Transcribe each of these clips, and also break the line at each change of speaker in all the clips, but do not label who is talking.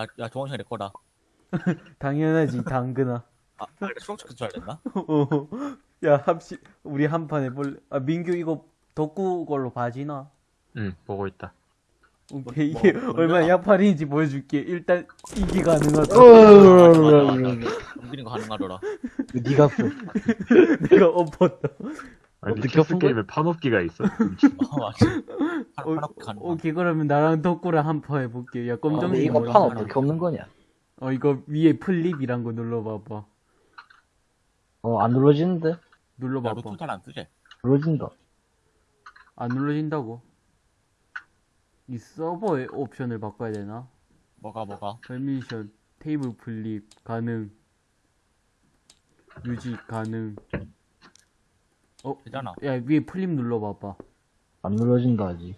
야, 야, 동원이 내 거다.
당연하지, 당근아.
아, 아, 수록초크 줄 알았나?
어, 야, 합시, 우리 한 판 해볼래? 아, 민규 이거 덕구 걸로 봐지나?
응, 보고 있다.
오케이,
뭐,
이게
뭔데나?
얼마나 약팔인지 보여줄게. 일단, 이게 가능하다.
어.
넘기는 거 가능하더라.
니가 써.
내가 엎었다.
아니,
어떻게?
게임에 판업기가 있어?
어, 맞지. 판,
오,
판엎 가능.
오케이, 그러면 나랑 덕구랑 한판 해볼게. 야,
근데
검정색
이거
뭐야?
판 어떻게 엎는 거냐?
어, 이거 위에 flip이란 거 눌러봐봐.
어, 안 눌러지는데?
야,
눌러봐봐.
루트 잘안 쓰지?
눌러진다.
안 눌러진다고? 이 서버의 옵션을 바꿔야 되나?
뭐가, 뭐가?
permission, table flip, 가능. 유지, 가능. 어?
되잖아.
야, 위에 flip 눌러봐봐.
안 눌러진다, 아직.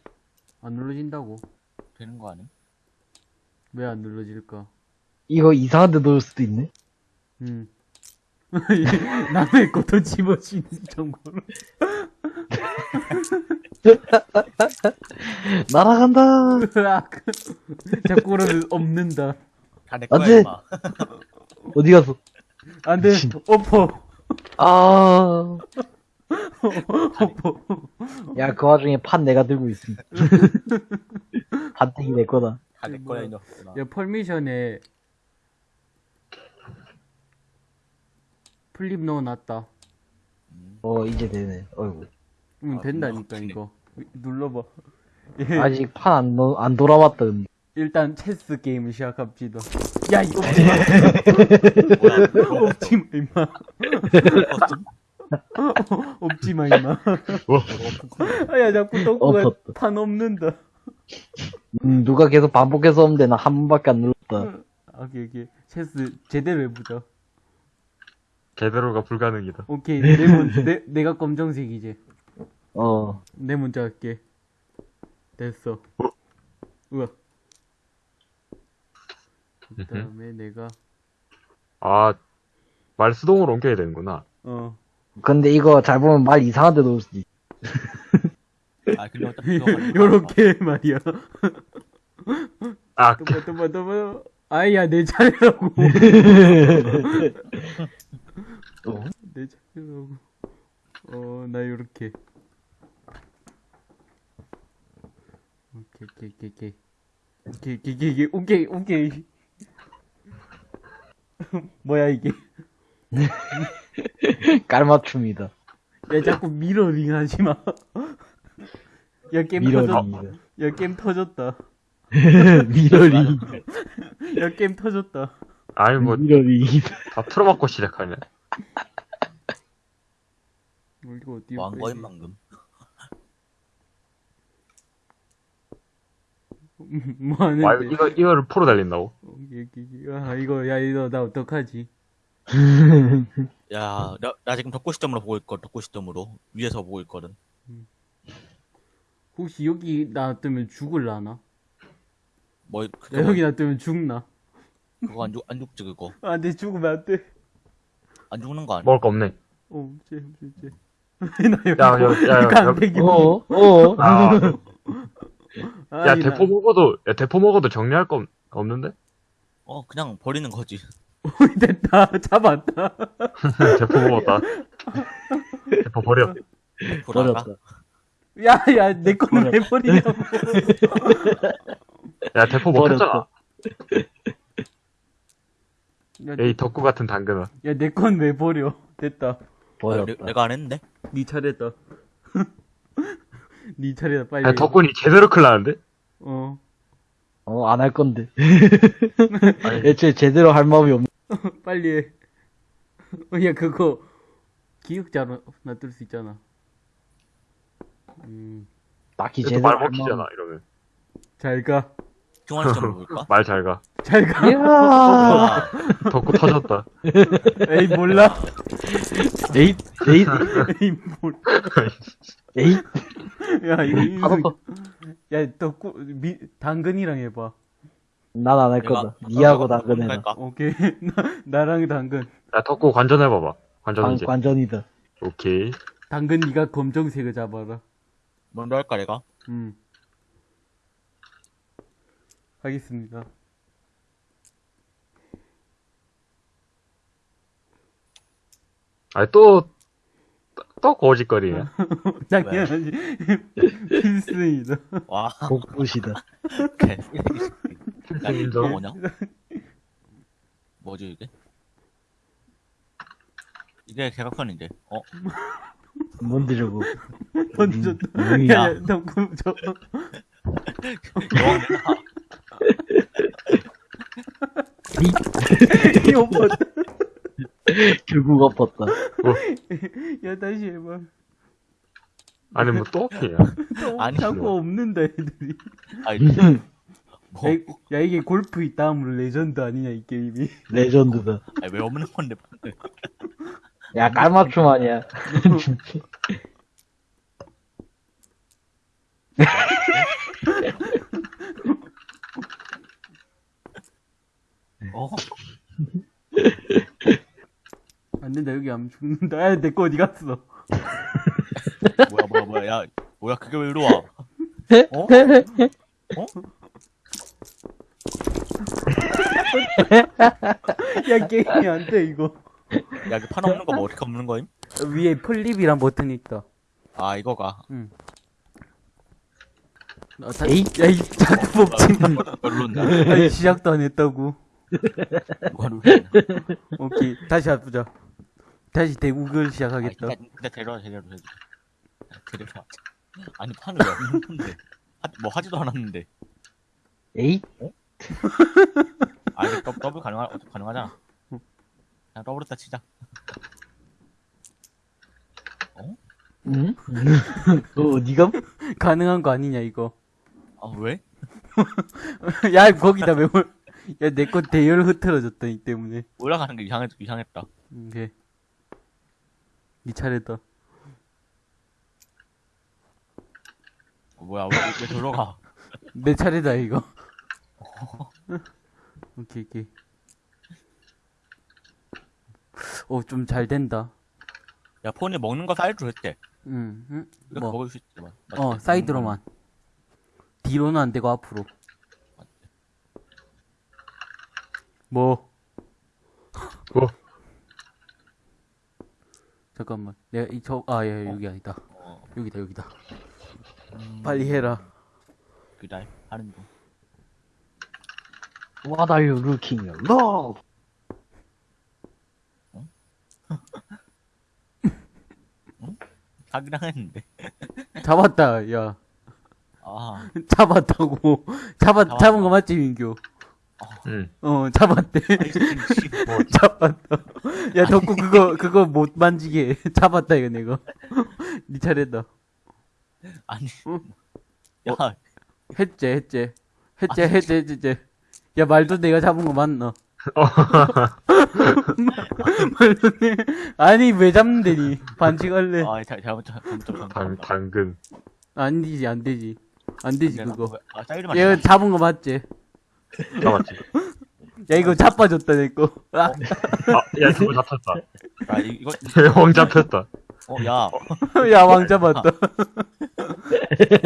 안 눌러진다고?
되는 거 아님?
왜안 눌러질까?
이거 이상한 데 넣을 수도 있네?
음. 남의 것도 집어치는 정보로.
날아간다!
으악. 자꾸 그러면 엎는다.
다내
안
거야,
돼.
임마.
어디 가서?
안 돼, 엎어.
아. 야, 그 와중에 판 내가 들고 있음. 판때기 내 거다.
다 내 거야, 이 녀석들아.
야, permission에 flip 넣어놨다.
어, 이제 되네. 어이구.
응,
아,
된다니까. 이거. 눌러봐. 예,
아직 판 안, 넣, 안 돌아왔다, 근데.
일단 체스 게임을 시작합시다. 야, 이거
뭐야,
없지 마, 임마. 없지 마, 임마. 아, 야, 자꾸 똥꼬가
엎었다.
판 없는다.
음, 누가 계속 반복해서 오는데 나 한 번밖에 안 눌렀다.
아, 오케이, 오케이. 체스 제대로 해보자.
제대로가 불가능이다.
오케이, 내 문, 내, 내가 검정색이지.
어,
내 문자 할게. 됐어. 우와. 그 다음에 내가,
아, 말 수동으로 옮겨야 되는구나.
어.
근데 이거 잘 보면 말 이상한 데 넣을 수도 있어.
아, 근데 어차피 이거 가능
요렇게 말이야.
아,
또봐, 또봐, 또봐. 아이야, 내 차례라고.
어?
내 차례라고. 어, 나 요렇게. 오케이, 오케이, 오케이, 오케이. 오케이, 오케이, 오케이, 오케이, 오케이. 뭐야, 이게.
깔맞춤이다.
야, 자꾸 미러링 하지 마. 야, 게임 터졌다.
mirroring이다.
야, 게임 터졌다.
미러링.
야, 게임 터졌다.
아니, 뭐,
미러링이다.
다 틀어막고 시작하네.
뭐, 이거 어디
뭐한 거임, 방금.
뭐 하는데?
와, 이거, 이거를 프로 달린다고?
아, 이거, 야, 이거, 나 어떡하지?
야, 나, 나 지금 덕구 시점으로 보고 있거든, 덕구 시점으로. 위에서 보고 있거든.
혹시 여기 놔두면 죽을라나?
뭐,
야,
그거,
여기 놔두면 죽나?
그거 안 죽, 안 죽지, 그거.
아, 내 죽으면 안 돼.
안 죽는 거 아니야?
먹을 거 없네.
어, 쟤, 쟤, 쟤. 나 여기,
야, 야, 야, 야,
강백이.
어, 어.
아,
아,
야,
이
대포 먹어도, 야, 대포 먹어도 정리할 거 없- 없는데?
어, 그냥 버리는 거지.
나- 됐다. 잡았다.
대포 먹었다. 대포 버려.
버렸다.
야, 야, 내 거는 왜 버리냐고.
야, 대포 먹혔잖아.
야,
에이, 덕구 같은 당근아.
야, 내 건 왜 버려? 됐다.
아,
버렸다.
내, 내가 안 했는데?
네 차례다. 네 차례다, 빨리.
야, 덕분이 제대로 클 나는데?
어.
어, 안 할 건데. 애초에 제대로 할 마음이 없네.
빨리 해. 어, 야, 그거, 기억자로 놔둘 수 있잖아. 음,
딱히
그래도
제대로 말할
먹히잖아,
마음이
이러면.
잘 가.
중앙 시점으로 볼까?
말 잘 가.
잘 가.
이야.
아,
덕구 터졌다.
에이, 몰라.
에잇, 에잇,
에이, 몰라.
에잇.
야, 이거,
바로.
야, 덕구, 미, 당근이랑 해봐.
난 안 할 거다. 니하고 당근해. 라
오케이. 나, 랑 당근.
나 덕구 관전해봐봐. 관전 이제.
관전이다.
오케이.
당근 니가 검정색을 잡아라.
먼저 할까, 내가?
응. 하겠습니다.
아니, 또, 또 거짓거리야.
당연하지. 필승이다.
와.
복부시다.
개. 야, 이거. 뭐냐? 뭐지, 이게? 이게 개각선인데. 어?
뭔데 저거.
던졌다.
음,
야,
야.
야, 덕구, 저, 이 오빠.
결국 엎었다.
야, 다시 해봐.
아니, 뭐또 오케이야.
또
아니,
자꾸 없는다, 애들이.
아니, 뭐,
야, 이- 야, 이게 골프 이 다음으로 레전드 아니냐, 이 게임이.
레전드다.
아니, 왜 없는 건데, 방금.
야, 깔맞춤 아니야.
어?
안 된다, 여기 하면 죽는다. 야, 내 거 어디 갔어?
뭐야, 뭐야, 뭐야, 야, 뭐야, 그게 왜 이리 와? 어?
야, 게임이 안 돼, 이거.
야, 그판 없는 거뭐 어떻게 없는 거임?
위에 플립이란 버튼이 있다.
아, 이거가.
어, 다, 야, 이 자꾸 뽑지 마. 아니, 시작도 안 했다고.
뭐가 룰이야.
오케이, 다시 해보자. 다시 대국을 시작하겠다.
아니, 진짜 데려와, 데려와, 데려와. 데려와. 아니, 판을 왜 없는 건데? 하, 뭐 하지도 않았는데.
에이?
아, 이거 더- 더블 가능하, 가능하잖아. 그냥 더블했다 치자.
응? 너 어디가?
가능한 거 아니냐, 이거.
아, 왜?
야, 거기다 왜, 올- 야, 내 거 대열 흐트러졌다, 이 때문에.
올라가는 게 이상했, 이상했다.
오케이. 니 차례다.
어, 뭐야, 왜, 왜 들어가?
내 차례다, 이거. 오케이, 오케이. 오, 좀잘 된다.
야, 폰이 먹는 거 사이드로 했대.
응, 응? 뭐,
먹을 수 있지, 뭐.
어, 사이드로만. 뒤로는 안 되고 앞으로. 뭐?
뭐?
잠깐만. 내가 이 저, 아, 야, 여기 아니다.
어,
여기다, 여기다.
음,
빨리 해라.
기다려. 하는 중.
What are you looking at? Look!
사기랑 했는데.
잡았다, 야.
아,
잡았다고. 잡았,
잡았다.
잡은 거 맞지, 민규?
응.
어, 잡았대. 잡았다. 야, 덕구 그거, 그거 못 만지게. 해. 잡았다, 이거 내가. 니 차례다.
아니.
응?
야,
했제, 했제. 했제,
아니,
했제, 했제. 야, 말도 내가 잡은 거 맞나? 말도 내, 아니, 왜 잡는데 니? 반칙할래.
아, 잘, 잘못, 잘못, 잘못,
당,
잘못.
당근.
안 되지, 안 되지. 안 되지, 그거.
아, 사이드만.
얘 잡은 거 맞지?
잡았지.
야, 이거 자빠졌다, 내 거. 아,
아, 야, 그거 잡혔다.
아, 이- 이거,
왕 잡혔다.
어, 야.
야, 왕 잡았다.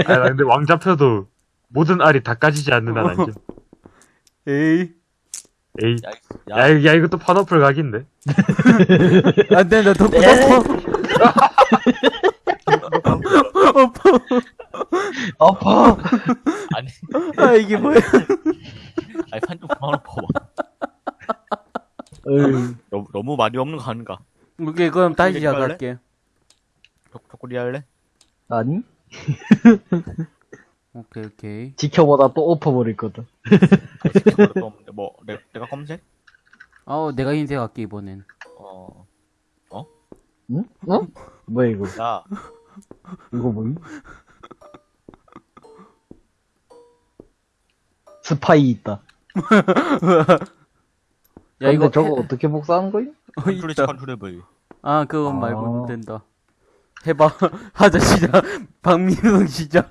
아, 나 근데 왕 잡혀도 모든 알이 다 까지지 않는 한 아니죠.
에이.
에이.
야, 이-
야,
야,
야, 이거 또 파너플 각인데?
안 된다, 덕구, 덕구.
아파!
아니,
아, 이게 뭐야.
아니, 판좀 그만 봐봐.
어이,
너무, 너무 말이 없는 거 아닌가?
오케이, 그럼 다시? 시작할게.
덕구리 할래?
아니?
오케이, 오케이.
지켜보다 또 엎어버릴.
그것도 없는데, 뭐, 내, 내가 검색?
아우, 내가 흰색 할게, 이번엔.
어,
응? 어? 뭐야, 이거?
야,
이거 뭐임? 스파이 있다.
야, 이거
저거
해-
어떻게 복사하는 거임?
어,
컨트롤
있다.
control V.
아, 그건
아.
말고는 된다. 해봐. 하자, 시작. 박민성 시작.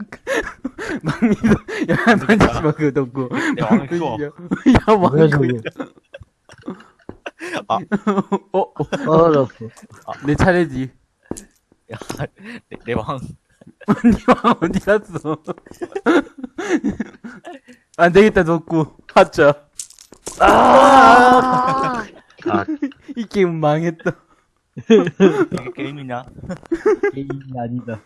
박민성, 야, 만지지 마, 그거
왕을 키워.
야, 야, 왕.
뭐야, 저거?
어, 어,
떨어졌어.
내 차례지.
야, 내, 내 왕.
니왕 어디 갔어? 안 되겠다, 덕구. 하자.
아,
이 게임 망했다.
이게 게임이냐?
게임이 아니다.